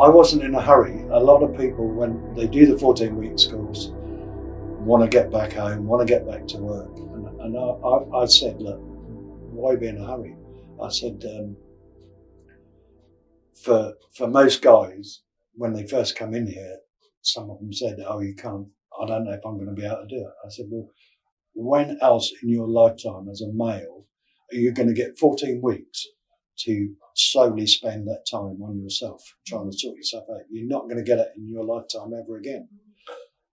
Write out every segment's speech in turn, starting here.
I wasn't in a hurry. A lot of people, when they do the 14 week course, want to get back home, want to get back to work. And, and I, I, I said, look, why be in a hurry? I said, um, for for most guys, when they first come in here, some of them said, "Oh, you can't. I don't know if I'm going to be able to do it." I said, "Well, when else in your lifetime as a male are you going to get 14 weeks to solely spend that time on yourself, trying to sort yourself out? You're not going to get it in your lifetime ever again."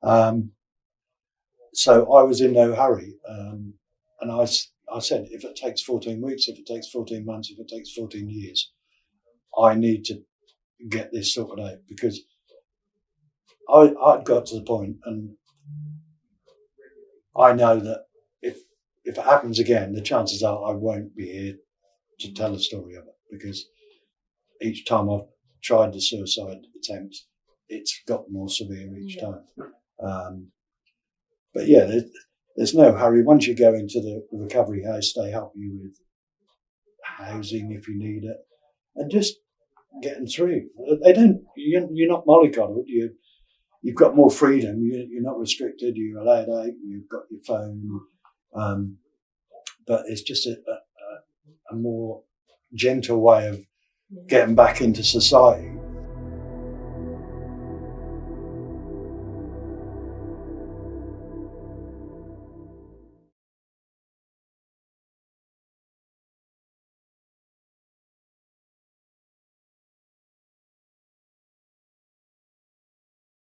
Um, so I was in no hurry, um, and I I said, if it takes 14 weeks, if it takes 14 months, if it takes 14 years, I need to get this sorted out because I, I'd got to the point and I know that if if it happens again, the chances are I won't be here to tell a story of it because each time I've tried the suicide attempts, it's got more severe each Yeah. time. Um, but yeah, there's, there's no hurry. Once you go into the recovery house, they help you with housing if you need it, and just getting through. They don't. You're, you're not mollycoddled. You you've got more freedom. You, you're not restricted. You're allowed out. You've got your phone, um, but it's just a, a- a more gentle way of getting back into society